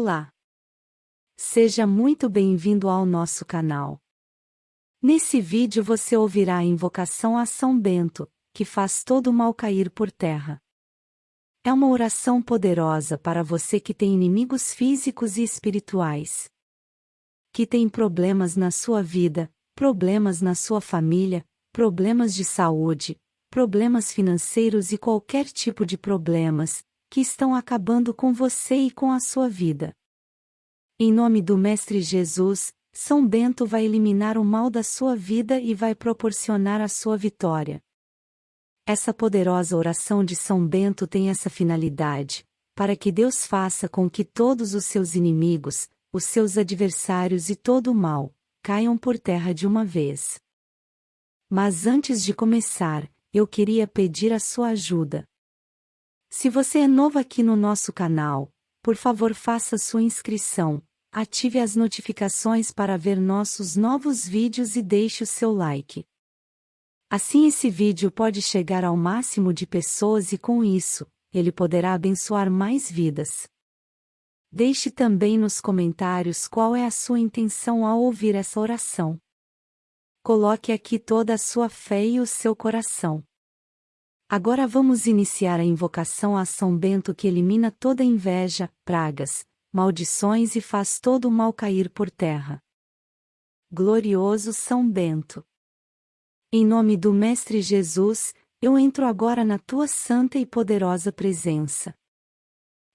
Olá! Seja muito bem-vindo ao nosso canal. Nesse vídeo você ouvirá a invocação a São Bento, que faz todo o mal cair por terra. É uma oração poderosa para você que tem inimigos físicos e espirituais. Que tem problemas na sua vida, problemas na sua família, problemas de saúde, problemas financeiros e qualquer tipo de problemas, que estão acabando com você e com a sua vida. Em nome do Mestre Jesus, São Bento vai eliminar o mal da sua vida e vai proporcionar a sua vitória. Essa poderosa oração de São Bento tem essa finalidade, para que Deus faça com que todos os seus inimigos, os seus adversários e todo o mal, caiam por terra de uma vez. Mas antes de começar, eu queria pedir a sua ajuda. Se você é novo aqui no nosso canal, por favor faça sua inscrição, ative as notificações para ver nossos novos vídeos e deixe o seu like. Assim esse vídeo pode chegar ao máximo de pessoas e com isso, ele poderá abençoar mais vidas. Deixe também nos comentários qual é a sua intenção ao ouvir essa oração. Coloque aqui toda a sua fé e o seu coração. Agora vamos iniciar a invocação a São Bento que elimina toda inveja, pragas, maldições e faz todo o mal cair por terra. Glorioso São Bento. Em nome do Mestre Jesus, eu entro agora na tua santa e poderosa presença.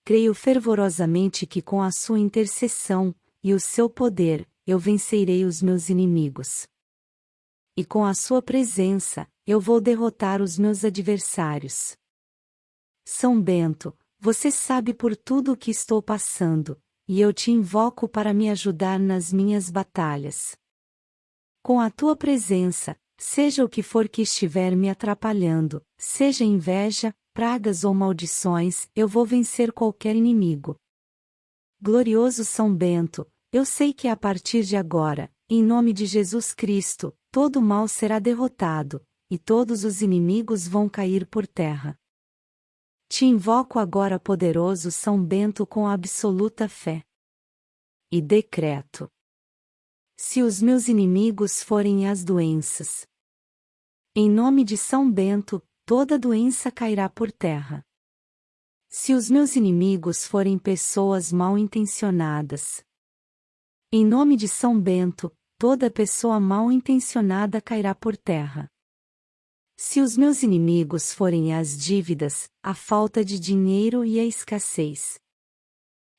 Creio fervorosamente que com a sua intercessão e o seu poder, eu vencerei os meus inimigos. E com a sua presença, eu vou derrotar os meus adversários. São Bento, você sabe por tudo o que estou passando, e eu te invoco para me ajudar nas minhas batalhas. Com a tua presença, seja o que for que estiver me atrapalhando, seja inveja, pragas ou maldições, eu vou vencer qualquer inimigo. Glorioso São Bento, eu sei que a partir de agora, em nome de Jesus Cristo, todo mal será derrotado, e todos os inimigos vão cair por terra. Te invoco agora, poderoso São Bento, com absoluta fé. E decreto: Se os meus inimigos forem as doenças, em nome de São Bento, toda doença cairá por terra. Se os meus inimigos forem pessoas mal intencionadas, em nome de São Bento, toda pessoa mal intencionada cairá por terra. Se os meus inimigos forem as dívidas, a falta de dinheiro e a escassez.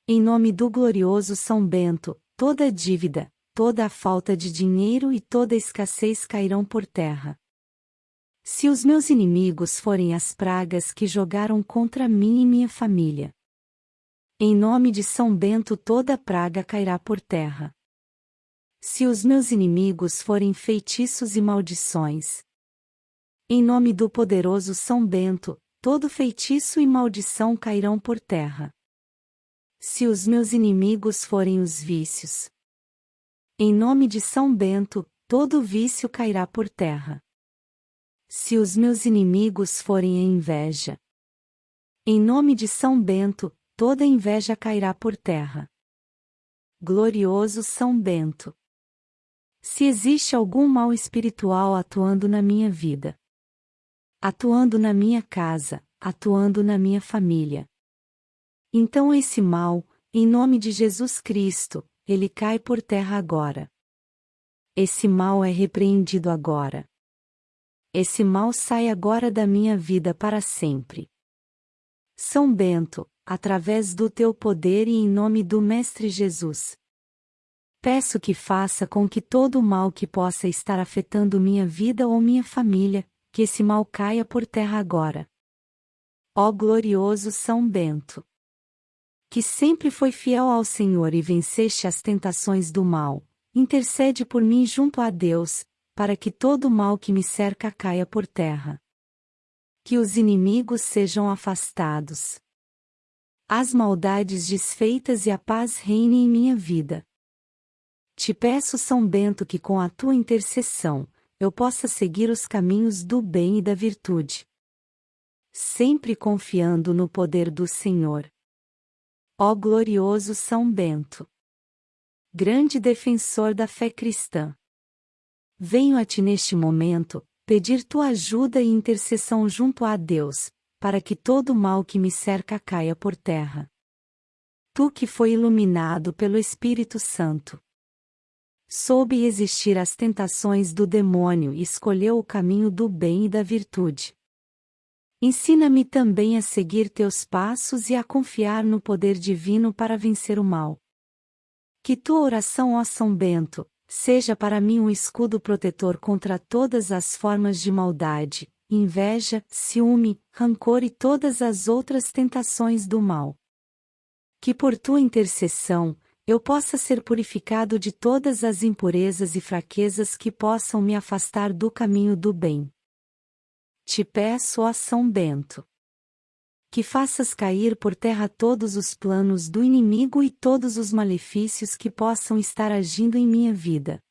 Em nome do glorioso São Bento, toda dívida, toda a falta de dinheiro e toda escassez cairão por terra. Se os meus inimigos forem as pragas que jogaram contra mim e minha família. Em nome de São Bento toda praga cairá por terra. Se os meus inimigos forem feitiços e maldições, em nome do poderoso São Bento, todo feitiço e maldição cairão por terra. Se os meus inimigos forem os vícios. Em nome de São Bento, todo vício cairá por terra. Se os meus inimigos forem a inveja. Em nome de São Bento, toda inveja cairá por terra. Glorioso São Bento. Se existe algum mal espiritual atuando na minha vida, atuando na minha casa, atuando na minha família. Então esse mal, em nome de Jesus Cristo, ele cai por terra agora. Esse mal é repreendido agora. Esse mal sai agora da minha vida para sempre. São Bento, através do teu poder e em nome do Mestre Jesus. Peço que faça com que todo o mal que possa estar afetando minha vida ou minha família, que esse mal caia por terra agora. Ó glorioso São Bento! Que sempre foi fiel ao Senhor e venceste as tentações do mal, intercede por mim junto a Deus, para que todo o mal que me cerca caia por terra. Que os inimigos sejam afastados. As maldades desfeitas e a paz reine em minha vida. Te peço, São Bento, que com a tua intercessão, eu possa seguir os caminhos do bem e da virtude. Sempre confiando no poder do Senhor. Ó glorioso São Bento! Grande defensor da fé cristã! Venho a ti neste momento, pedir tua ajuda e intercessão junto a Deus, para que todo o mal que me cerca caia por terra. Tu que foi iluminado pelo Espírito Santo. Soube existir as tentações do demônio e escolheu o caminho do bem e da virtude. Ensina-me também a seguir teus passos e a confiar no poder divino para vencer o mal. Que tua oração, ó São Bento, seja para mim um escudo protetor contra todas as formas de maldade, inveja, ciúme, rancor e todas as outras tentações do mal. Que por tua intercessão, eu possa ser purificado de todas as impurezas e fraquezas que possam me afastar do caminho do bem. Te peço, ó São Bento, que faças cair por terra todos os planos do inimigo e todos os malefícios que possam estar agindo em minha vida.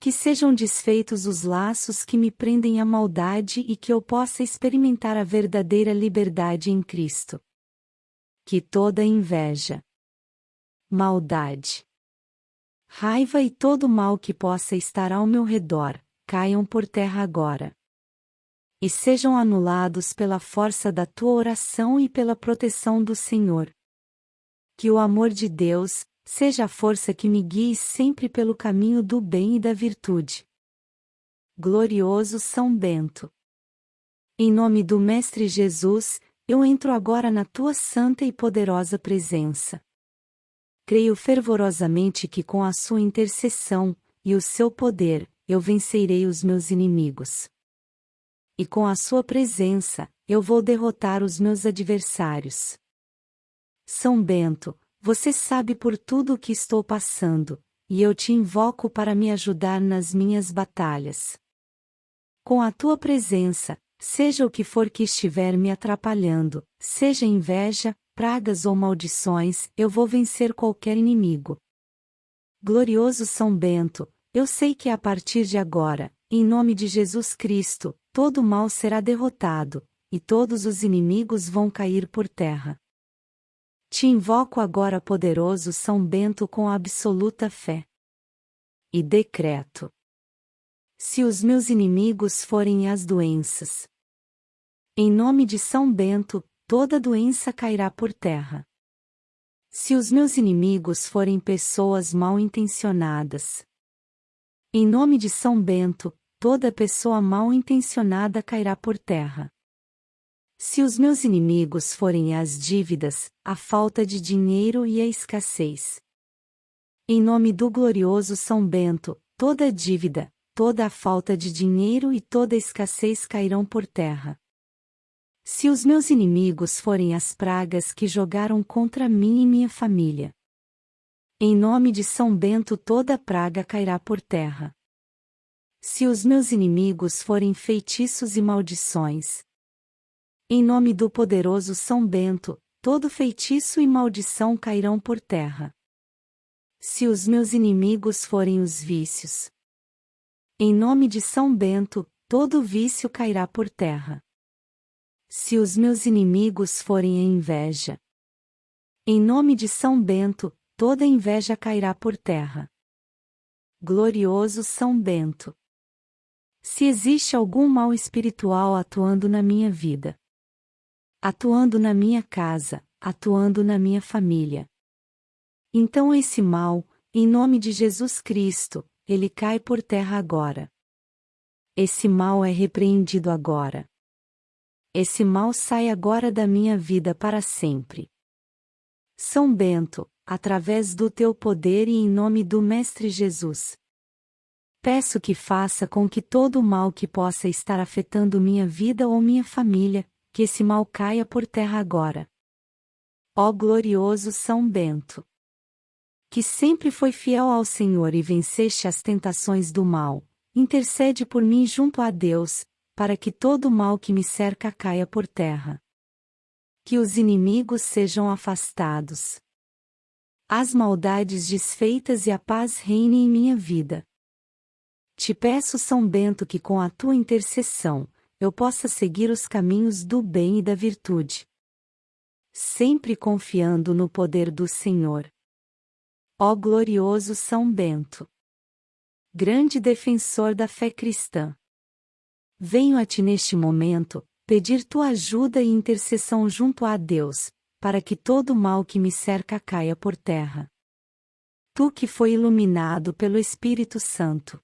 Que sejam desfeitos os laços que me prendem à maldade e que eu possa experimentar a verdadeira liberdade em Cristo. Que toda inveja, maldade, raiva e todo mal que possa estar ao meu redor, caiam por terra agora e sejam anulados pela força da tua oração e pela proteção do Senhor. Que o amor de Deus seja a força que me guie sempre pelo caminho do bem e da virtude. Glorioso São Bento. Em nome do Mestre Jesus, eu entro agora na tua santa e poderosa presença. Creio fervorosamente que com a sua intercessão e o seu poder, eu vencerei os meus inimigos e com a sua presença, eu vou derrotar os meus adversários. São Bento, você sabe por tudo o que estou passando, e eu te invoco para me ajudar nas minhas batalhas. Com a tua presença, seja o que for que estiver me atrapalhando, seja inveja, pragas ou maldições, eu vou vencer qualquer inimigo. Glorioso São Bento, eu sei que a partir de agora, em nome de Jesus Cristo, todo mal será derrotado, e todos os inimigos vão cair por terra. Te invoco agora, poderoso São Bento, com absoluta fé. E decreto: se os meus inimigos forem as doenças, em nome de São Bento, toda doença cairá por terra. Se os meus inimigos forem pessoas mal intencionadas, em nome de São Bento, toda pessoa mal intencionada cairá por terra. Se os meus inimigos forem as dívidas, a falta de dinheiro e a escassez. Em nome do glorioso São Bento, toda dívida, toda a falta de dinheiro e toda escassez cairão por terra. Se os meus inimigos forem as pragas que jogaram contra mim e minha família. Em nome de São Bento toda praga cairá por terra. Se os meus inimigos forem feitiços e maldições. Em nome do poderoso São Bento, todo feitiço e maldição cairão por terra. Se os meus inimigos forem os vícios. Em nome de São Bento, todo vício cairá por terra. Se os meus inimigos forem a inveja. Em nome de São Bento, toda inveja cairá por terra. Glorioso São Bento. Se existe algum mal espiritual atuando na minha vida, atuando na minha casa, atuando na minha família. Então esse mal, em nome de Jesus Cristo, ele cai por terra agora. Esse mal é repreendido agora. Esse mal sai agora da minha vida para sempre. São Bento, através do teu poder e em nome do Mestre Jesus, Peço que faça com que todo o mal que possa estar afetando minha vida ou minha família, que esse mal caia por terra agora. Ó glorioso São Bento! Que sempre foi fiel ao Senhor e venceste as tentações do mal, intercede por mim junto a Deus, para que todo o mal que me cerca caia por terra. Que os inimigos sejam afastados. As maldades desfeitas e a paz reine em minha vida. Te peço, São Bento, que com a tua intercessão, eu possa seguir os caminhos do bem e da virtude. sempre confiando no poder do Senhor. Ó glorioso São Bento! Grande defensor da fé cristã! Venho a ti neste momento, pedir tua ajuda e intercessão junto a Deus, para que todo o mal que me cerca caia por terra. Tu que foi iluminado pelo Espírito Santo.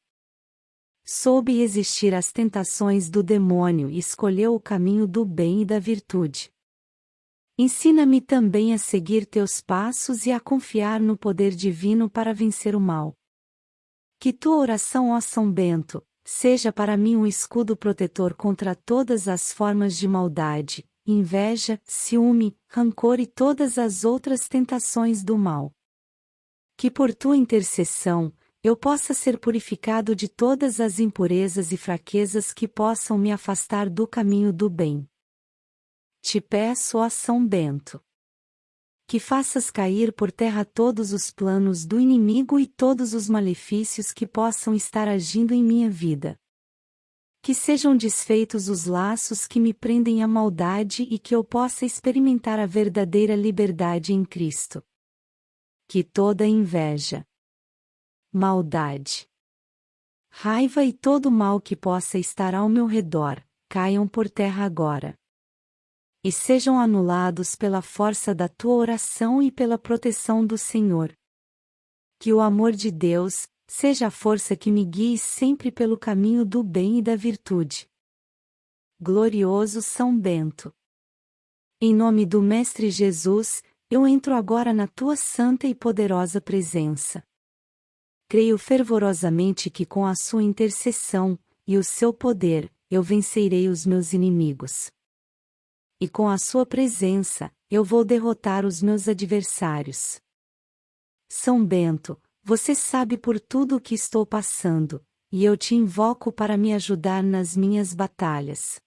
Soube existir as tentações do demônio e escolheu o caminho do bem e da virtude. Ensina-me também a seguir teus passos e a confiar no poder divino para vencer o mal. Que tua oração, ó São Bento, seja para mim um escudo protetor contra todas as formas de maldade, inveja, ciúme, rancor e todas as outras tentações do mal. Que por tua intercessão, eu possa ser purificado de todas as impurezas e fraquezas que possam me afastar do caminho do bem. Te peço, ó São Bento, que faças cair por terra todos os planos do inimigo e todos os malefícios que possam estar agindo em minha vida. Que sejam desfeitos os laços que me prendem à maldade e que eu possa experimentar a verdadeira liberdade em Cristo. Que toda inveja, maldade, raiva e todo mal que possa estar ao meu redor, caiam por terra agora e sejam anulados pela força da tua oração e pela proteção do Senhor. Que o amor de Deus seja a força que me guie sempre pelo caminho do bem e da virtude. Glorioso São Bento. Em nome do Mestre Jesus, eu entro agora na tua santa e poderosa presença. Creio fervorosamente que com a sua intercessão e o seu poder, eu vencerei os meus inimigos e com a sua presença, eu vou derrotar os meus adversários. São Bento, você sabe por tudo o que estou passando, e eu te invoco para me ajudar nas minhas batalhas.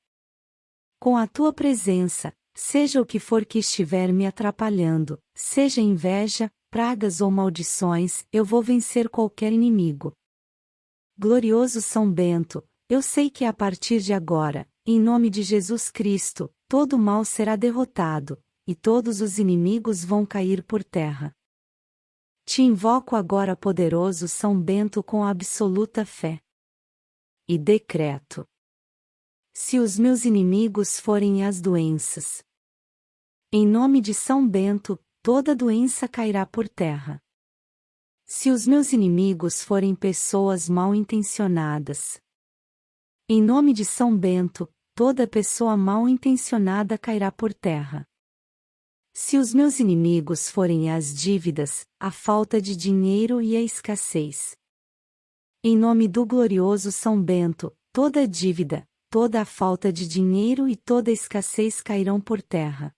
Com a tua presença, seja o que for que estiver me atrapalhando, seja inveja, pragas ou maldições, eu vou vencer qualquer inimigo. Glorioso São Bento, eu sei que a partir de agora, em nome de Jesus Cristo, todo mal será derrotado, e todos os inimigos vão cair por terra. Te invoco agora, poderoso São Bento, com absoluta fé. E decreto: Se os meus inimigos forem as doenças, em nome de São Bento, toda doença cairá por terra. Se os meus inimigos forem pessoas mal intencionadas, em nome de São Bento, toda pessoa mal intencionada cairá por terra. Se os meus inimigos forem as dívidas, a falta de dinheiro e a escassez. Em nome do glorioso São Bento, toda dívida, toda a falta de dinheiro e toda a escassez cairão por terra.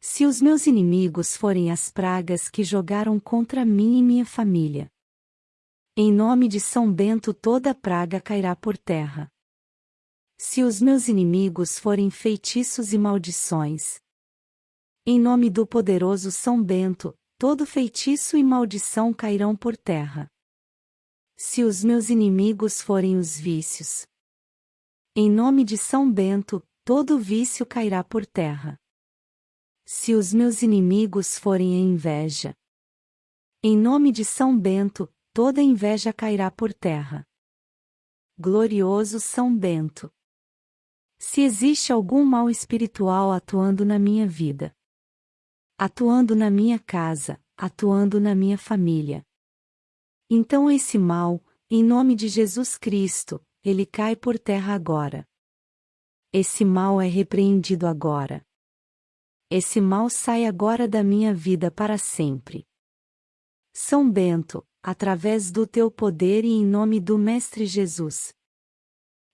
Se os meus inimigos forem as pragas que jogaram contra mim e minha família. Em nome de São Bento toda praga cairá por terra. Se os meus inimigos forem feitiços e maldições. Em nome do poderoso São Bento, todo feitiço e maldição cairão por terra. Se os meus inimigos forem os vícios. Em nome de São Bento, todo vício cairá por terra. Se os meus inimigos forem a inveja. Em nome de São Bento, toda inveja cairá por terra. Glorioso São Bento. Se existe algum mal espiritual atuando na minha vida, atuando na minha casa, atuando na minha família. Então esse mal, em nome de Jesus Cristo, ele cai por terra agora. Esse mal é repreendido agora. Esse mal sai agora da minha vida para sempre. São Bento, através do teu poder e em nome do Mestre Jesus,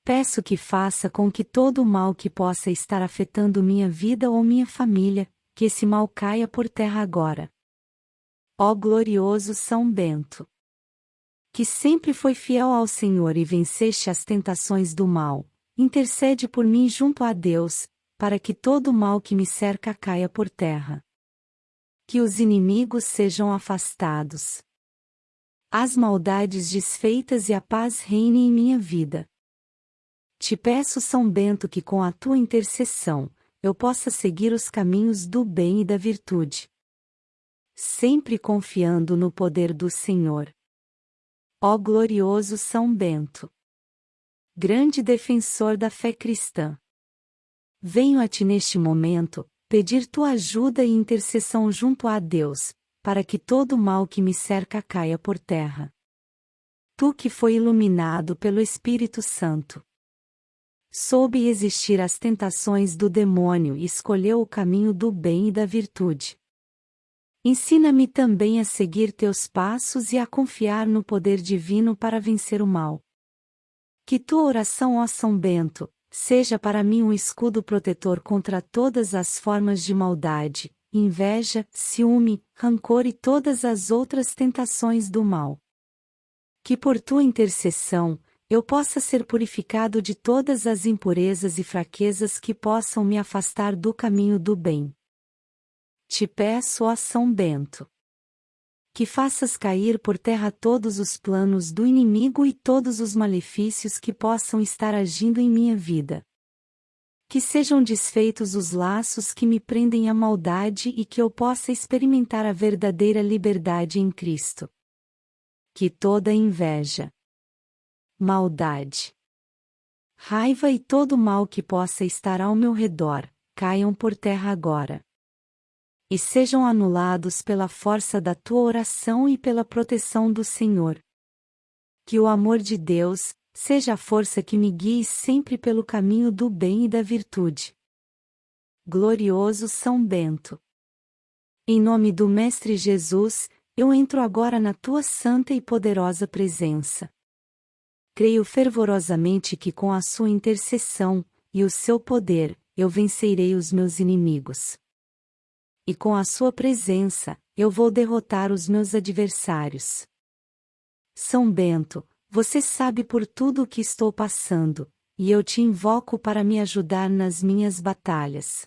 Peço que faça com que todo o mal que possa estar afetando minha vida ou minha família, que esse mal caia por terra agora. Ó glorioso São Bento! Que sempre foi fiel ao Senhor e venceste as tentações do mal, intercede por mim junto a Deus, para que todo o mal que me cerca caia por terra. Que os inimigos sejam afastados. As maldades desfeitas e a paz reine em minha vida. Te peço, São Bento, que com a tua intercessão, eu possa seguir os caminhos do bem e da virtude. Sempre confiando no poder do Senhor. Ó glorioso São Bento! Grande defensor da fé cristã. Venho a ti neste momento, pedir tua ajuda e intercessão junto a Deus, para que todo mal que me cerca caia por terra. Tu que foi iluminado pelo Espírito Santo soube existir as tentações do demônio e escolheu o caminho do bem e da virtude. Ensina-me também a seguir teus passos e a confiar no poder divino para vencer o mal. Que tua oração, ó São Bento, seja para mim um escudo protetor contra todas as formas de maldade, inveja, ciúme, rancor e todas as outras tentações do mal. Que por tua intercessão, eu possa ser purificado de todas as impurezas e fraquezas que possam me afastar do caminho do bem. Te peço, ó São Bento, que faças cair por terra todos os planos do inimigo e todos os malefícios que possam estar agindo em minha vida. Que sejam desfeitos os laços que me prendem à maldade e que eu possa experimentar a verdadeira liberdade em Cristo. Que toda inveja, maldade, raiva e todo mal que possa estar ao meu redor, caiam por terra agora. E sejam anulados pela força da tua oração e pela proteção do Senhor. Que o amor de Deus seja a força que me guie sempre pelo caminho do bem e da virtude. Glorioso São Bento. Em nome do Mestre Jesus, eu entro agora na tua santa e poderosa presença creio fervorosamente que com a sua intercessão, e o seu poder, eu vencerei os meus inimigos. E com a sua presença, eu vou derrotar os meus adversários. São Bento, você sabe por tudo o que estou passando, e eu te invoco para me ajudar nas minhas batalhas.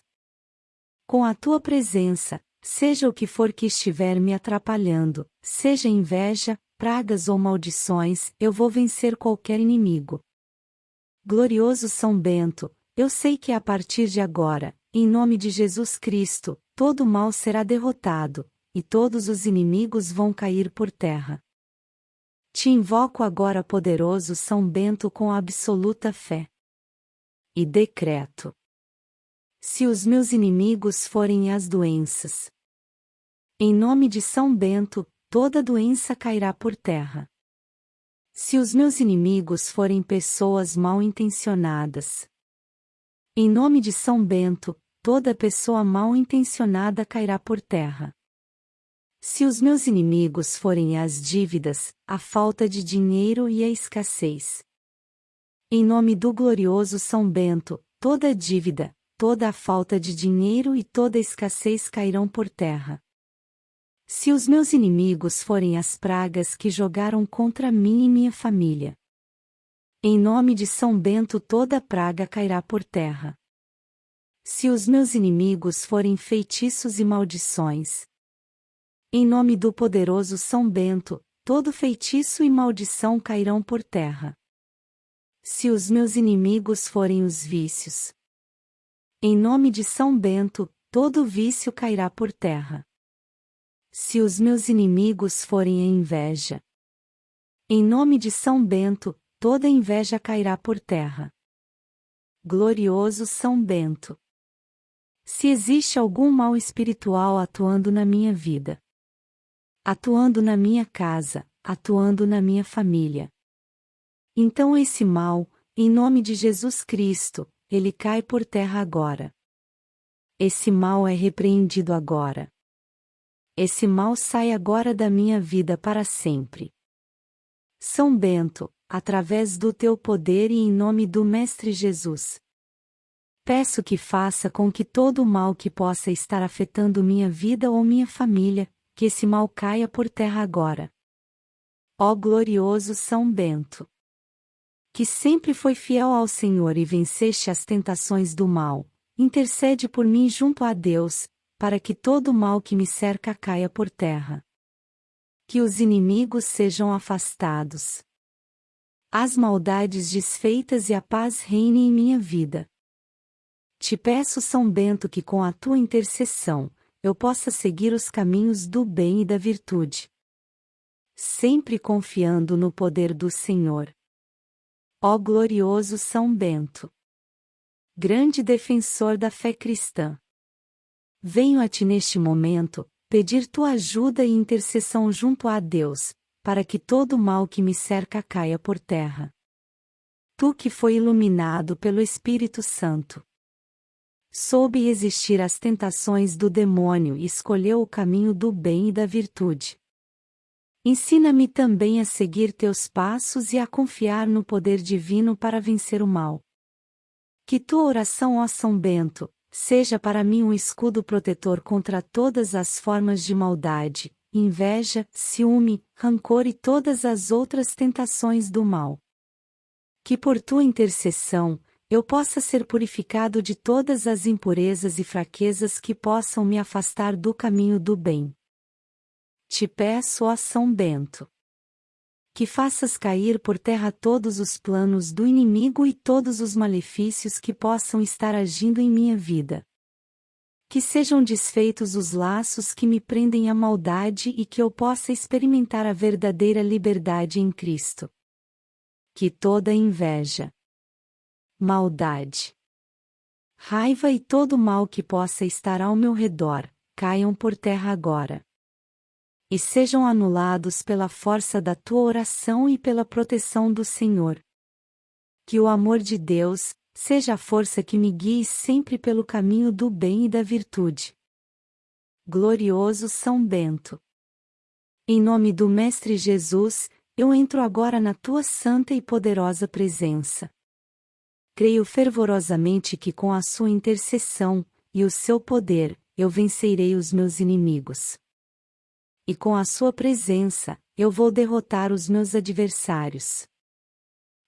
Com a tua presença, seja o que for que estiver me atrapalhando, seja inveja, pragas ou maldições, eu vou vencer qualquer inimigo. Glorioso São Bento, eu sei que a partir de agora, em nome de Jesus Cristo, todo mal será derrotado, e todos os inimigos vão cair por terra. Te invoco agora, poderoso São Bento, com absoluta fé. E decreto: Se os meus inimigos forem as doenças, em nome de São Bento, toda doença cairá por terra. Se os meus inimigos forem pessoas mal intencionadas, em nome de São Bento, toda pessoa mal intencionada cairá por terra. Se os meus inimigos forem as dívidas, a falta de dinheiro e a escassez. Em nome do glorioso São Bento, toda dívida, toda a falta de dinheiro e toda escassez cairão por terra. Se os meus inimigos forem as pragas que jogaram contra mim e minha família. Em nome de São Bento toda praga cairá por terra. Se os meus inimigos forem feitiços e maldições. Em nome do poderoso São Bento, todo feitiço e maldição cairão por terra. Se os meus inimigos forem os vícios. Em nome de São Bento, todo vício cairá por terra. Se os meus inimigos forem a inveja. Em nome de São Bento, toda inveja cairá por terra. Glorioso São Bento. Se existe algum mal espiritual atuando na minha vida, atuando na minha casa, atuando na minha família. Então esse mal, em nome de Jesus Cristo, ele cai por terra agora. Esse mal é repreendido agora esse mal sai agora da minha vida para sempre. São Bento, através do teu poder e em nome do Mestre Jesus. Peço que faça com que todo o mal que possa estar afetando minha vida ou minha família, que esse mal caia por terra agora. Ó glorioso São Bento! Que sempre foi fiel ao Senhor e venceste as tentações do mal, intercede por mim junto a Deus, para que todo o mal que me cerca caia por terra. Que os inimigos sejam afastados. As maldades desfeitas e a paz reine em minha vida. Te peço, São Bento, que com a tua intercessão, eu possa seguir os caminhos do bem e da virtude. Sempre confiando no poder do Senhor. Ó glorioso São Bento! Grande defensor da fé cristã. Venho a ti neste momento, pedir tua ajuda e intercessão junto a Deus, para que todo o mal que me cerca caia por terra. Tu que foi iluminado pelo Espírito Santo soube existir as tentações do demônio e escolheu o caminho do bem e da virtude. Ensina-me também a seguir teus passos e a confiar no poder divino para vencer o mal. Que tua oração, ó São Bento, seja para mim um escudo protetor contra todas as formas de maldade, inveja, ciúme, rancor e todas as outras tentações do mal. Que por tua intercessão, eu possa ser purificado de todas as impurezas e fraquezas que possam me afastar do caminho do bem. Te peço, ó São Bento, que faças cair por terra todos os planos do inimigo e todos os malefícios que possam estar agindo em minha vida. Que sejam desfeitos os laços que me prendem à maldade e que eu possa experimentar a verdadeira liberdade em Cristo. Que toda inveja, maldade, raiva e todo mal que possa estar ao meu redor, caiam por terra agora. E sejam anulados pela força da tua oração e pela proteção do Senhor. Que o amor de Deus seja a força que me guie sempre pelo caminho do bem e da virtude. Glorioso São Bento. Em nome do Mestre Jesus, eu entro agora na tua santa e poderosa presença creio fervorosamente que com a sua intercessão, e o seu poder, eu vencerei os meus inimigos. E com a sua presença, eu vou derrotar os meus adversários.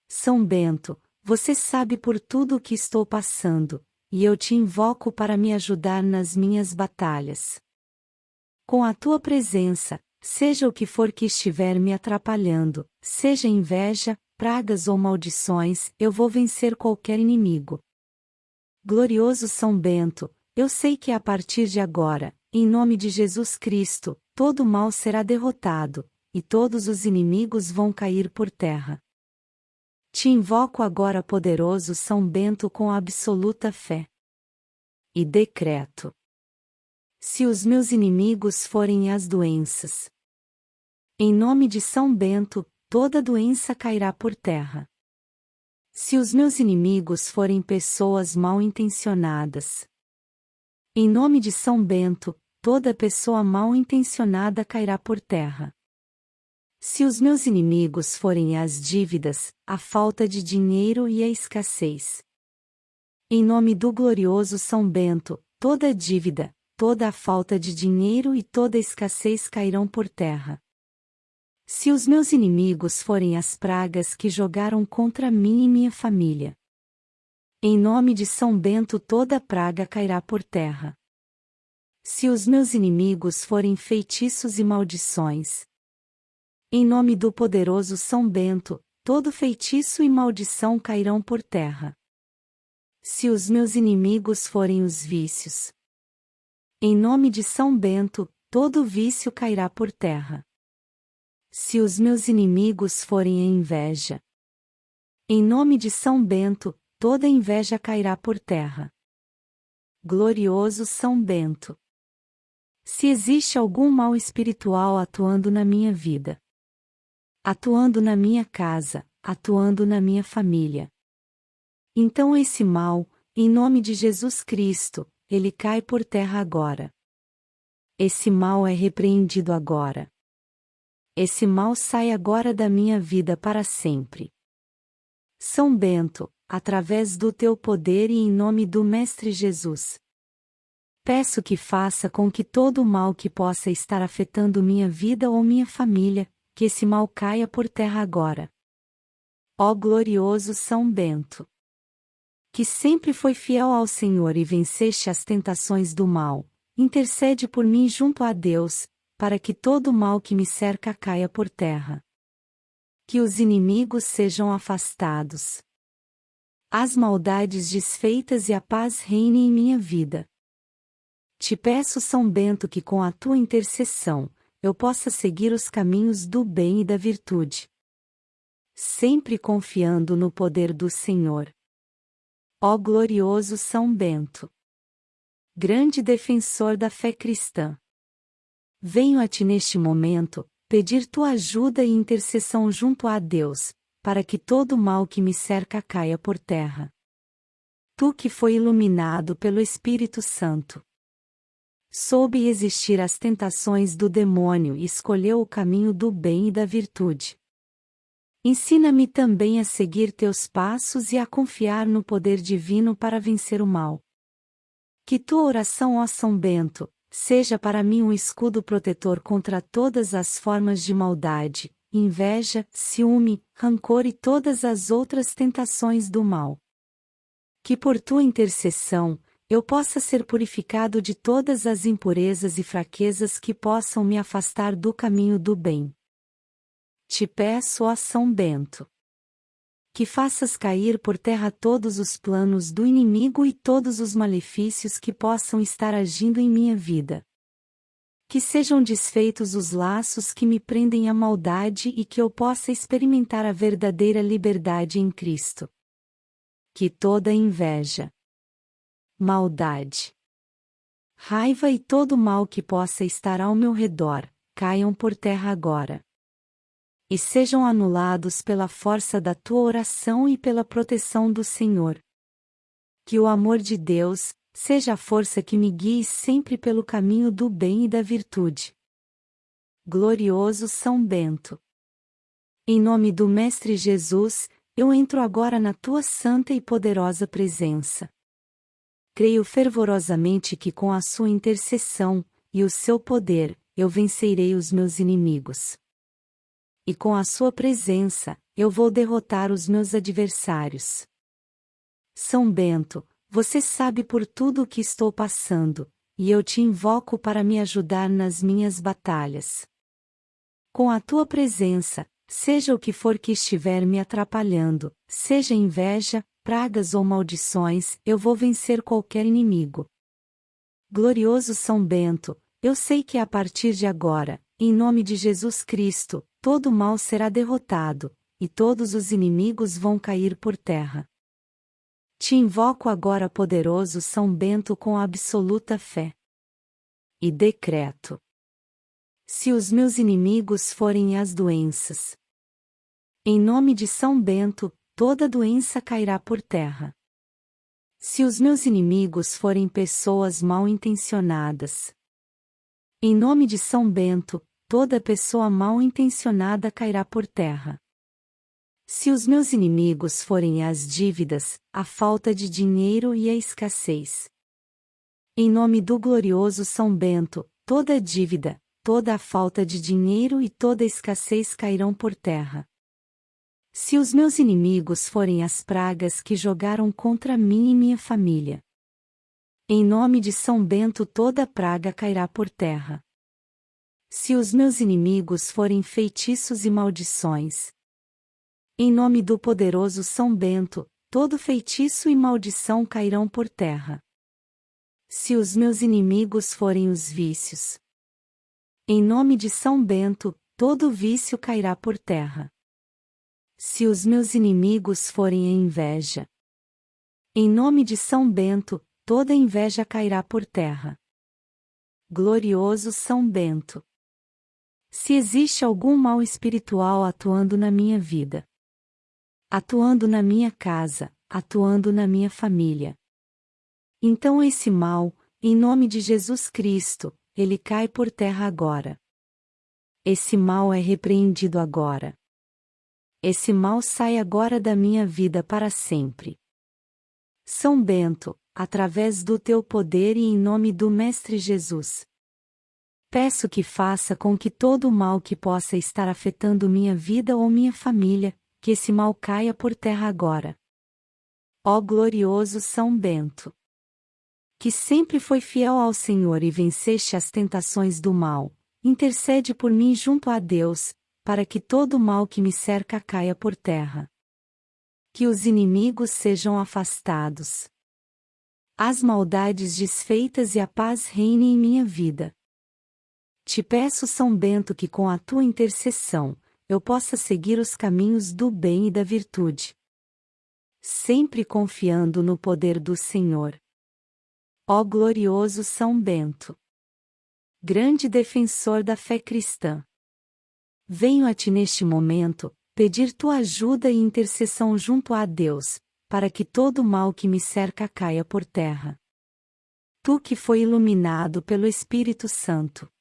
São Bento, você sabe por tudo o que estou passando, e eu te invoco para me ajudar nas minhas batalhas. Com a tua presença, seja o que for que estiver me atrapalhando, seja inveja, pragas ou maldições, eu vou vencer qualquer inimigo. Glorioso São Bento, eu sei que a partir de agora, em nome de Jesus Cristo, todo mal será derrotado, e todos os inimigos vão cair por terra. Te invoco agora, poderoso São Bento, com absoluta fé. E decreto: se os meus inimigos forem as doenças, em nome de São Bento, toda doença cairá por terra. Se os meus inimigos forem pessoas mal intencionadas, em nome de São Bento, toda pessoa mal intencionada cairá por terra. Se os meus inimigos forem as dívidas, a falta de dinheiro e a escassez. Em nome do glorioso São Bento, toda dívida, toda a falta de dinheiro e toda escassez cairão por terra. Se os meus inimigos forem as pragas que jogaram contra mim e minha família. Em nome de São Bento toda praga cairá por terra. Se os meus inimigos forem feitiços e maldições. Em nome do poderoso São Bento, todo feitiço e maldição cairão por terra. Se os meus inimigos forem os vícios. Em nome de São Bento, todo vício cairá por terra. Se os meus inimigos forem a inveja. Em nome de São Bento, toda inveja cairá por terra. Glorioso São Bento. Se existe algum mal espiritual atuando na minha vida, atuando na minha casa, atuando na minha família. Então esse mal, em nome de Jesus Cristo, ele cai por terra agora. Esse mal é repreendido agora. Esse mal sai agora da minha vida para sempre. São Bento, através do teu poder e em nome do Mestre Jesus. Peço que faça com que todo o mal que possa estar afetando minha vida ou minha família, que esse mal caia por terra agora. Ó glorioso São Bento! Que sempre foi fiel ao Senhor e venceste as tentações do mal, intercede por mim junto a Deus, para que todo o mal que me cerca caia por terra. Que os inimigos sejam afastados. as maldades desfeitas e a paz reine em minha vida. Te peço, São Bento, que com a tua intercessão, eu possa seguir os caminhos do bem e da virtude. Sempre confiando no poder do Senhor. Ó glorioso São Bento! Grande defensor da fé cristã. Venho a ti neste momento, pedir tua ajuda e intercessão junto a Deus, para que todo o mal que me cerca caia por terra. Tu que foi iluminado pelo Espírito Santo. Soube resistir às tentações do demônio e escolheu o caminho do bem e da virtude. Ensina-me também a seguir teus passos e a confiar no poder divino para vencer o mal. Que tua oração, ó São Bento, seja para mim um escudo protetor contra todas as formas de maldade, inveja, ciúme, rancor e todas as outras tentações do mal. Que por tua intercessão, eu possa ser purificado de todas as impurezas e fraquezas que possam me afastar do caminho do bem. Te peço, ó São Bento, que faças cair por terra todos os planos do inimigo e todos os malefícios que possam estar agindo em minha vida. Que sejam desfeitos os laços que me prendem à maldade e que eu possa experimentar a verdadeira liberdade em Cristo. Que toda inveja, maldade, raiva e todo mal que possa estar ao meu redor, caiam por terra agora. E sejam anulados pela força da tua oração e pela proteção do Senhor. Que o amor de Deus, seja a força que me guie sempre pelo caminho do bem e da virtude. Glorioso São Bento. Em nome do Mestre Jesus, eu entro agora na tua santa e poderosa presença. Creio fervorosamente que com a sua intercessão, e o seu poder, eu vencerei os meus inimigos. E com a sua presença, eu vou derrotar os meus adversários. São Bento, você sabe por tudo o que estou passando, e eu te invoco para me ajudar nas minhas batalhas. Com a tua presença, seja o que for que estiver me atrapalhando, seja inveja, pragas ou maldições, eu vou vencer qualquer inimigo. Glorioso São Bento, eu sei que a partir de agora, em nome de Jesus Cristo, todo mal será derrotado, e todos os inimigos vão cair por terra. Te invoco agora, poderoso São Bento, com absoluta fé. E decreto: Se os meus inimigos forem as doenças, em nome de São Bento, toda doença cairá por terra. Se os meus inimigos forem pessoas mal intencionadas, em nome de São Bento, toda pessoa mal intencionada cairá por terra. Se os meus inimigos forem as dívidas, a falta de dinheiro e a escassez. Em nome do glorioso São Bento, toda dívida, toda a falta de dinheiro e toda escassez cairão por terra. Se os meus inimigos forem as pragas que jogaram contra mim e minha família. Em nome de São Bento toda praga cairá por terra. Se os meus inimigos forem feitiços e maldições. Em nome do poderoso São Bento, todo feitiço e maldição cairão por terra. Se os meus inimigos forem os vícios. Em nome de São Bento, todo vício cairá por terra. Se os meus inimigos forem a inveja. Em nome de São Bento, toda inveja cairá por terra. Glorioso São Bento. Se existe algum mal espiritual atuando na minha vida, atuando na minha casa, atuando na minha família. Então esse mal, em nome de Jesus Cristo, ele cai por terra agora. Esse mal é repreendido agora. Esse mal sai agora da minha vida para sempre. São Bento, através do teu poder e em nome do Mestre Jesus. Peço que faça com que todo o mal que possa estar afetando minha vida ou minha família, que esse mal caia por terra agora. Ó glorioso São Bento! Que sempre foi fiel ao Senhor e venceste as tentações do mal, intercede por mim junto a Deus, para que todo o mal que me cerca caia por terra. Que os inimigos sejam afastados. As maldades desfeitas e a paz reine em minha vida. Te peço, São Bento, que com a tua intercessão, eu possa seguir os caminhos do bem e da virtude. Sempre confiando no poder do Senhor. Ó glorioso São Bento! Grande defensor da fé cristã! Venho a ti neste momento, pedir tua ajuda e intercessão junto a Deus, para que todo o mal que me cerca caia por terra. Tu que foi iluminado pelo Espírito Santo.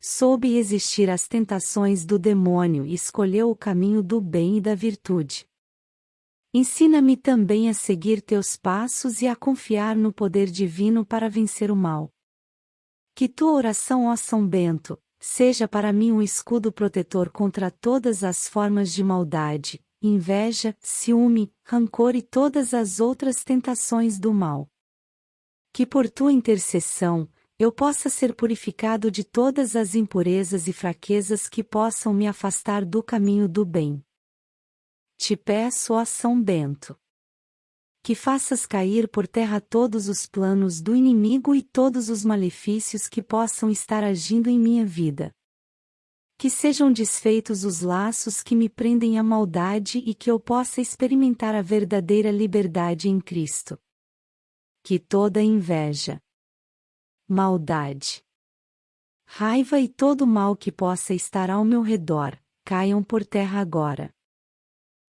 Soube existir as tentações do demônio e escolheu o caminho do bem e da virtude. Ensina-me também a seguir teus passos e a confiar no poder divino para vencer o mal. Que tua oração, ó São Bento, seja para mim um escudo protetor contra todas as formas de maldade, inveja, ciúme, rancor e todas as outras tentações do mal. Que por tua intercessão, eu possa ser purificado de todas as impurezas e fraquezas que possam me afastar do caminho do bem. Te peço, ó São Bento, que faças cair por terra todos os planos do inimigo e todos os malefícios que possam estar agindo em minha vida. Que sejam desfeitos os laços que me prendem à maldade e que eu possa experimentar a verdadeira liberdade em Cristo. Que toda inveja, maldade, raiva e todo mal que possa estar ao meu redor, caiam por terra agora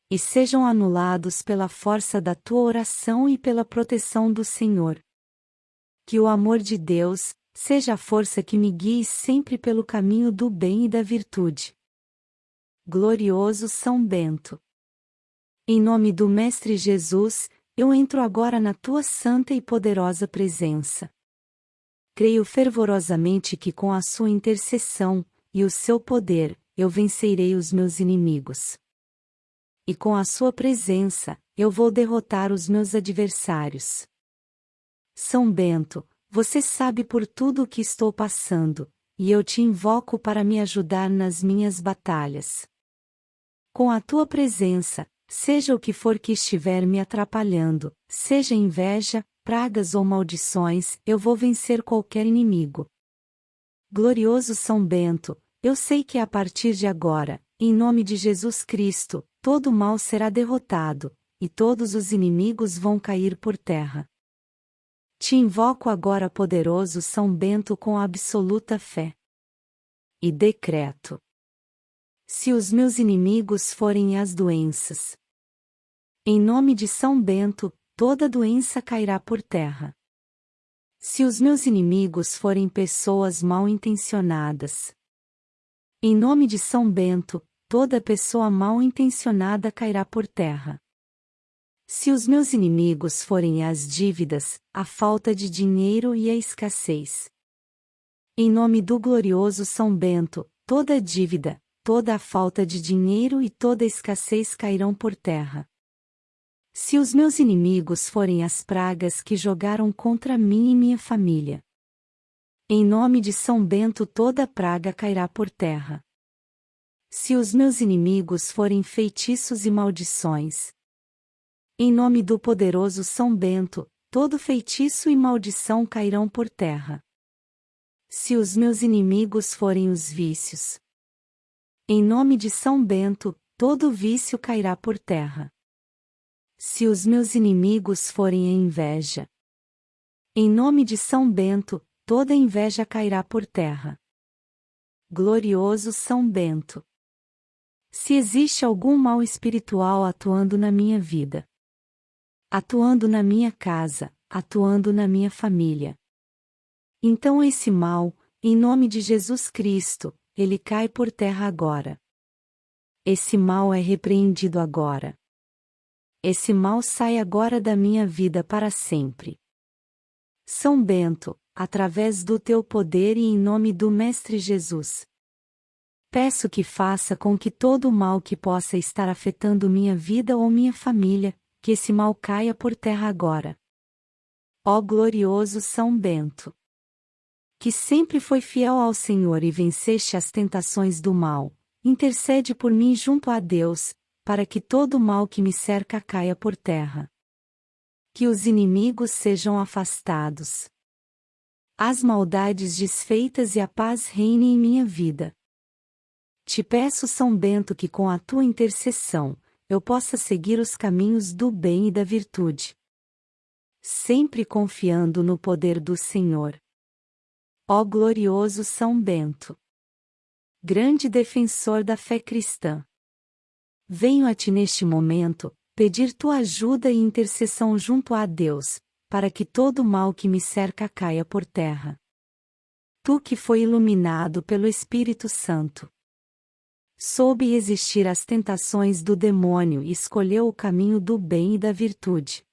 e sejam anulados pela força da tua oração e pela proteção do Senhor. Que o amor de Deus seja a força que me guie sempre pelo caminho do bem e da virtude. Glorioso São Bento. Em nome do Mestre Jesus, eu entro agora na tua santa e poderosa presença. Creio fervorosamente que com a sua intercessão e o seu poder, eu vencerei os meus inimigos e com a sua presença, eu vou derrotar os meus adversários. São Bento, você sabe por tudo o que estou passando, e eu te invoco para me ajudar nas minhas batalhas. Com a tua presença, seja o que for que estiver me atrapalhando, seja inveja, pragas ou maldições, eu vou vencer qualquer inimigo. Glorioso São Bento, eu sei que a partir de agora, em nome de Jesus Cristo, todo mal será derrotado, e todos os inimigos vão cair por terra. Te invoco agora, poderoso São Bento, com absoluta fé. E decreto: se os meus inimigos forem as doenças, em nome de São Bento, toda doença cairá por terra. Se os meus inimigos forem pessoas mal intencionadas, em nome de São Bento, toda pessoa mal intencionada cairá por terra. Se os meus inimigos forem as dívidas, a falta de dinheiro e a escassez. Em nome do glorioso São Bento, toda dívida, toda a falta de dinheiro e toda escassez cairão por terra. Se os meus inimigos forem as pragas que jogaram contra mim e minha família. Em nome de São Bento toda praga cairá por terra. Se os meus inimigos forem feitiços e maldições. Em nome do poderoso São Bento, todo feitiço e maldição cairão por terra. Se os meus inimigos forem os vícios. Em nome de São Bento, todo vício cairá por terra. Se os meus inimigos forem a inveja. Em nome de São Bento, toda inveja cairá por terra. Glorioso São Bento se existe algum mal espiritual atuando na minha vida, atuando na minha casa, atuando na minha família. Então esse mal, em nome de Jesus Cristo, ele cai por terra agora. Esse mal é repreendido agora. Esse mal sai agora da minha vida para sempre. São Bento, através do teu poder e em nome do Mestre Jesus, Peço que faça com que todo o mal que possa estar afetando minha vida ou minha família, que esse mal caia por terra agora. Ó glorioso São Bento! Que sempre foi fiel ao Senhor e venceste as tentações do mal, intercede por mim junto a Deus, para que todo o mal que me cerca caia por terra. Que os inimigos sejam afastados. As maldades desfeitas e a paz reine em minha vida. Te peço, São Bento, que com a tua intercessão, eu possa seguir os caminhos do bem e da virtude. Sempre confiando no poder do Senhor. Ó glorioso São Bento! Grande defensor da fé cristã. Venho a ti neste momento, pedir tua ajuda e intercessão junto a Deus, para que todo o mal que me cerca caia por terra. Tu que foi iluminado pelo Espírito Santo soube resistir às tentações do demônio e escolheu o caminho do bem e da virtude.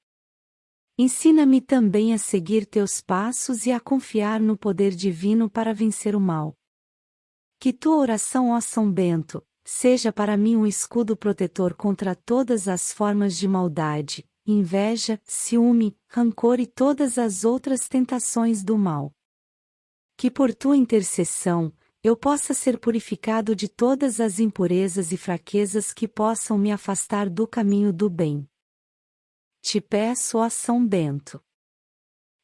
Ensina-me também a seguir teus passos e a confiar no poder divino para vencer o mal. Que tua oração, ó São Bento, seja para mim um escudo protetor contra todas as formas de maldade, inveja, ciúme, rancor e todas as outras tentações do mal. Que por tua intercessão, eu possa ser purificado de todas as impurezas e fraquezas que possam me afastar do caminho do bem. Te peço, ó São Bento,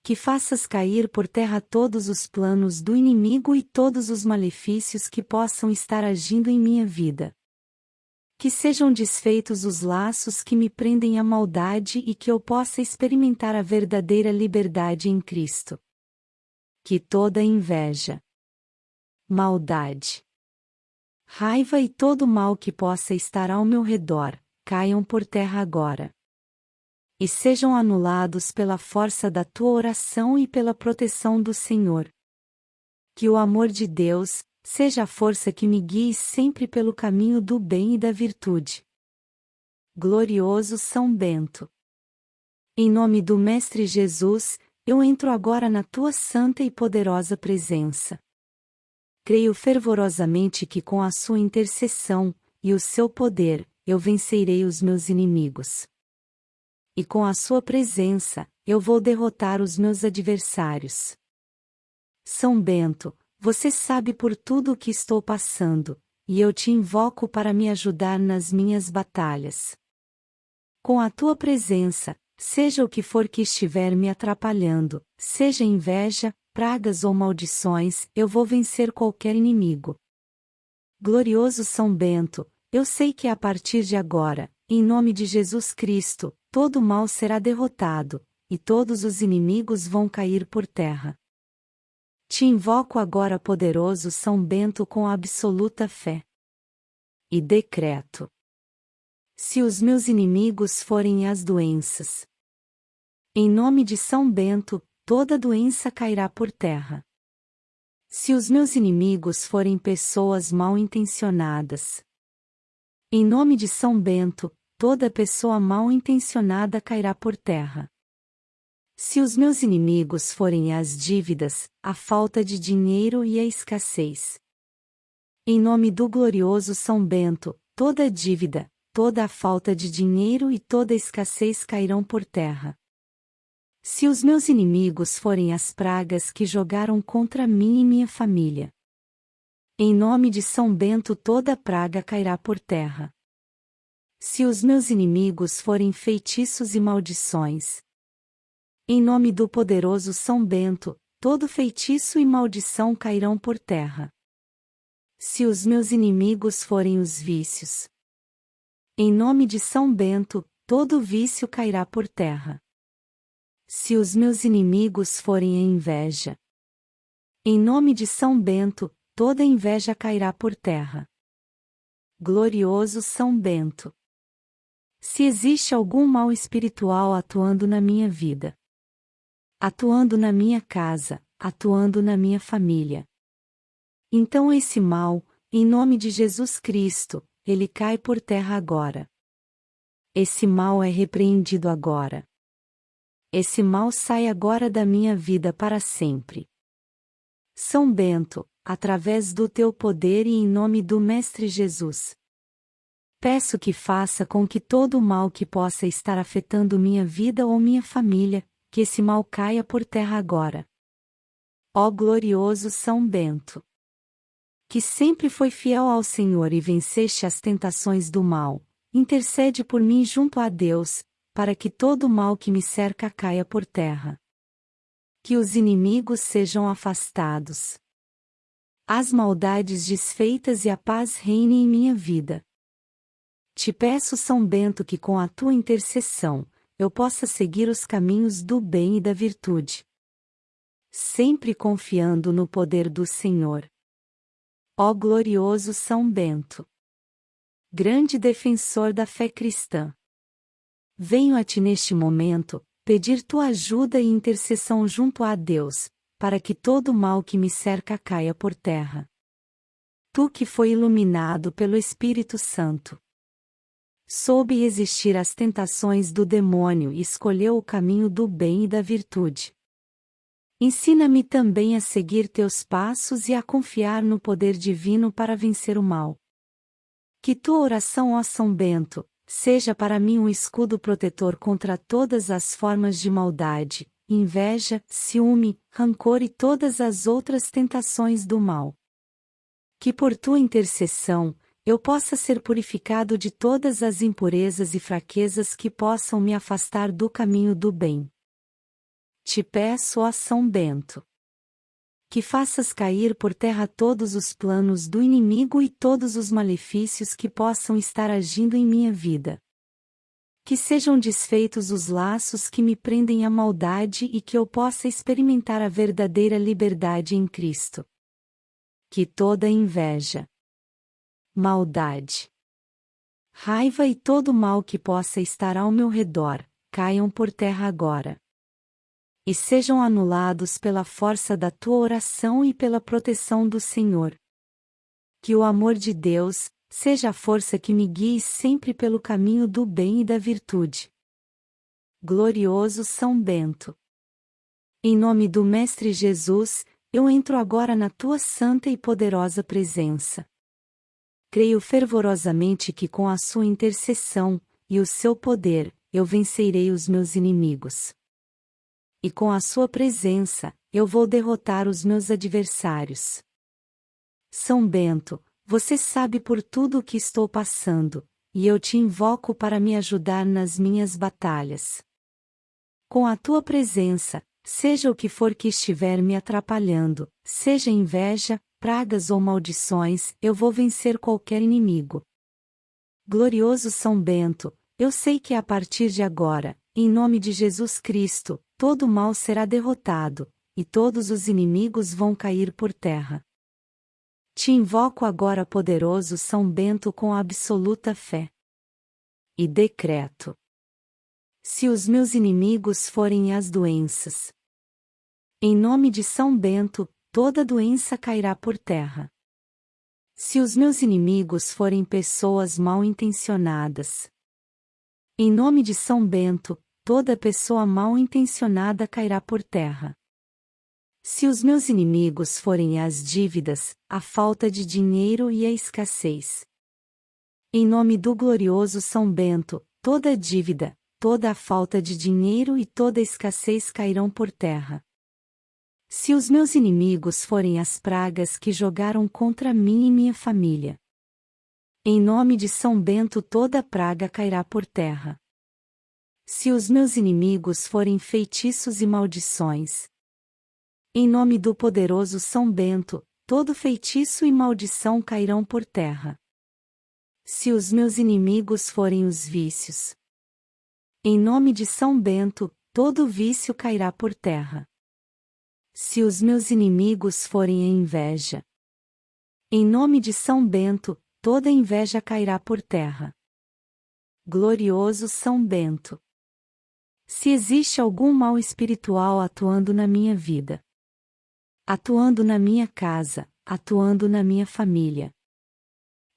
que faças cair por terra todos os planos do inimigo e todos os malefícios que possam estar agindo em minha vida. Que sejam desfeitos os laços que me prendem à maldade e que eu possa experimentar a verdadeira liberdade em Cristo. Que toda inveja, maldade, raiva e todo mal que possa estar ao meu redor, caiam por terra agora. E sejam anulados pela força da tua oração e pela proteção do Senhor. Que o amor de Deus seja a força que me guie sempre pelo caminho do bem e da virtude. Glorioso São Bento. Em nome do Mestre Jesus, eu entro agora na tua santa e poderosa presença creio fervorosamente que com a sua intercessão, e o seu poder, eu vencerei os meus inimigos. E com a sua presença, eu vou derrotar os meus adversários. São Bento, você sabe por tudo o que estou passando, e eu te invoco para me ajudar nas minhas batalhas. Com a tua presença, seja o que for que estiver me atrapalhando, seja inveja, pragas ou maldições, eu vou vencer qualquer inimigo. Glorioso São Bento, eu sei que a partir de agora, em nome de Jesus Cristo, todo mal será derrotado, e todos os inimigos vão cair por terra. Te invoco agora, poderoso São Bento, com absoluta fé. E decreto: Se os meus inimigos forem as doenças, em nome de São Bento, toda doença cairá por terra. Se os meus inimigos forem pessoas mal intencionadas, em nome de São Bento, toda pessoa mal intencionada cairá por terra. Se os meus inimigos forem as dívidas, a falta de dinheiro e a escassez. Em nome do glorioso São Bento, toda dívida, toda a falta de dinheiro e toda escassez cairão por terra. Se os meus inimigos forem as pragas que jogaram contra mim e minha família. Em nome de São Bento toda praga cairá por terra. Se os meus inimigos forem feitiços e maldições. Em nome do poderoso São Bento, todo feitiço e maldição cairão por terra. Se os meus inimigos forem os vícios. Em nome de São Bento, todo vício cairá por terra. Se os meus inimigos forem a inveja. Em nome de São Bento, toda inveja cairá por terra. Glorioso São Bento. Se existe algum mal espiritual atuando na minha vida, atuando na minha casa, atuando na minha família. Então esse mal, em nome de Jesus Cristo, ele cai por terra agora. Esse mal é repreendido agora. Esse mal sai agora da minha vida para sempre. São Bento, através do teu poder e em nome do Mestre Jesus. Peço que faça com que todo o mal que possa estar afetando minha vida ou minha família, que esse mal caia por terra agora. Ó glorioso São Bento! Que sempre foi fiel ao Senhor e venceste as tentações do mal, intercede por mim junto a Deus, para que todo o mal que me cerca caia por terra. Que os inimigos sejam afastados. As maldades desfeitas e a paz reine em minha vida. Te peço, São Bento, que com a tua intercessão, eu possa seguir os caminhos do bem e da virtude. Sempre confiando no poder do Senhor. Ó glorioso São Bento! Grande defensor da fé cristã! Venho a ti neste momento, pedir tua ajuda e intercessão junto a Deus, para que todo mal que me cerca caia por terra. Tu que foi iluminado pelo Espírito Santo. Soube resistir às tentações do demônio e escolheu o caminho do bem e da virtude. Ensina-me também a seguir teus passos e a confiar no poder divino para vencer o mal. Que tua oração, ó São Bento, seja para mim um escudo protetor contra todas as formas de maldade, inveja, ciúme, rancor e todas as outras tentações do mal. Que por tua intercessão, eu possa ser purificado de todas as impurezas e fraquezas que possam me afastar do caminho do bem. Te peço, ó São Bento, que faças cair por terra todos os planos do inimigo e todos os malefícios que possam estar agindo em minha vida. Que sejam desfeitos os laços que me prendem à maldade e que eu possa experimentar a verdadeira liberdade em Cristo. Que toda inveja, maldade, raiva e todo mal que possa estar ao meu redor, caiam por terra agora e sejam anulados pela força da tua oração e pela proteção do Senhor. Que o amor de Deus seja a força que me guie sempre pelo caminho do bem e da virtude. Glorioso São Bento. Em nome do Mestre Jesus, eu entro agora na tua santa e poderosa presença. Creio fervorosamente que com a sua intercessão e o seu poder, eu vencerei os meus inimigos e com a sua presença, eu vou derrotar os meus adversários. São Bento, você sabe por tudo o que estou passando, e eu te invoco para me ajudar nas minhas batalhas. Com a tua presença, seja o que for que estiver me atrapalhando, seja inveja, pragas ou maldições, eu vou vencer qualquer inimigo. Glorioso São Bento, eu sei que a partir de agora, em nome de Jesus Cristo, todo mal será derrotado, e todos os inimigos vão cair por terra. Te invoco agora, poderoso São Bento, com absoluta fé. E decreto: Se os meus inimigos forem as doenças, em nome de São Bento, toda doença cairá por terra. Se os meus inimigos forem pessoas mal intencionadas, em nome de São Bento, toda pessoa mal intencionada cairá por terra. Se os meus inimigos forem as dívidas, a falta de dinheiro e a escassez. Em nome do glorioso São Bento, toda dívida, toda a falta de dinheiro e toda a escassez cairão por terra. Se os meus inimigos forem as pragas que jogaram contra mim e minha família. Em nome de São Bento toda praga cairá por terra. Se os meus inimigos forem feitiços e maldições. Em nome do poderoso São Bento, todo feitiço e maldição cairão por terra. Se os meus inimigos forem os vícios. Em nome de São Bento, todo vício cairá por terra. Se os meus inimigos forem a inveja. Em nome de São Bento, toda inveja cairá por terra. Glorioso São Bento se existe algum mal espiritual atuando na minha vida, atuando na minha casa, atuando na minha família.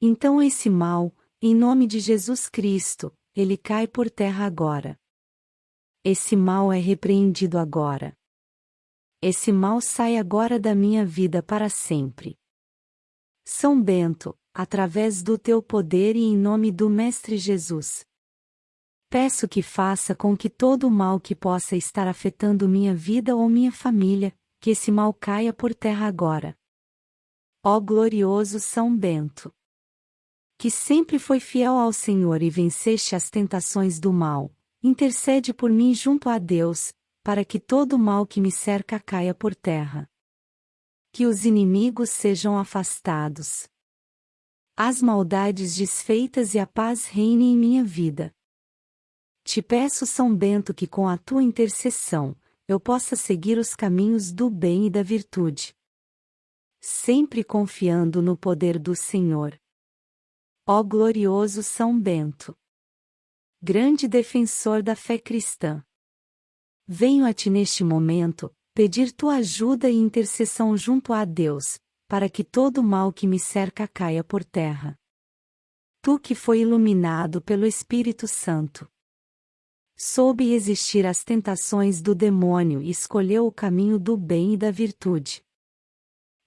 Então esse mal, em nome de Jesus Cristo, ele cai por terra agora. Esse mal é repreendido agora. Esse mal sai agora da minha vida para sempre. São Bento, através do teu poder e em nome do Mestre Jesus, Peço que faça com que todo o mal que possa estar afetando minha vida ou minha família, que esse mal caia por terra agora. Ó glorioso São Bento! que sempre foi fiel ao Senhor e venceste as tentações do mal, intercede por mim junto a Deus, para que todo o mal que me cerca caia por terra. Que os inimigos sejam afastados. As maldades desfeitas e a paz reine em minha vida. Te peço, São Bento, que com a tua intercessão, eu possa seguir os caminhos do bem e da virtude. Sempre confiando no poder do Senhor. Ó glorioso São Bento! Grande defensor da fé cristã! Venho a ti neste momento, pedir tua ajuda e intercessão junto a Deus, para que todo o mal que me cerca caia por terra. Tu que foi iluminado pelo Espírito Santo. Soube existir as tentações do demônio e escolheu o caminho do bem e da virtude.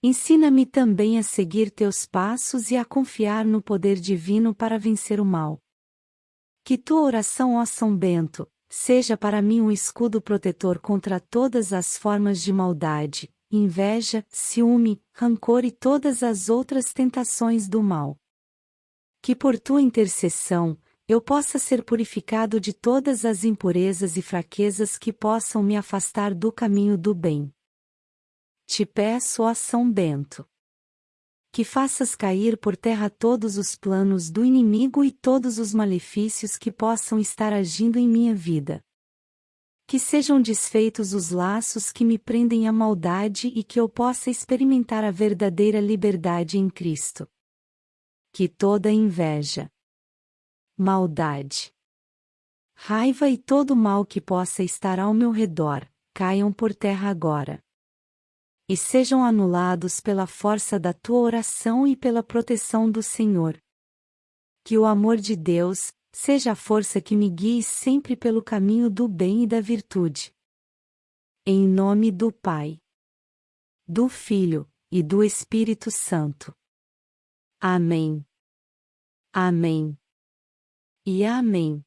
Ensina-me também a seguir teus passos e a confiar no poder divino para vencer o mal. Que tua oração, ó São Bento, seja para mim um escudo protetor contra todas as formas de maldade, inveja, ciúme, rancor e todas as outras tentações do mal. Que por tua intercessão, eu possa ser purificado de todas as impurezas e fraquezas que possam me afastar do caminho do bem. Te peço, ó São Bento, que faças cair por terra todos os planos do inimigo e todos os malefícios que possam estar agindo em minha vida. Que sejam desfeitos os laços que me prendem à maldade e que eu possa experimentar a verdadeira liberdade em Cristo. Que toda inveja, maldade, raiva e todo mal que possa estar ao meu redor, caiam por terra agora. E sejam anulados pela força da tua oração e pela proteção do Senhor. Que o amor de Deus, seja a força que me guie sempre pelo caminho do bem e da virtude. Em nome do Pai, do Filho e do Espírito Santo. Amém. Amém. E amém.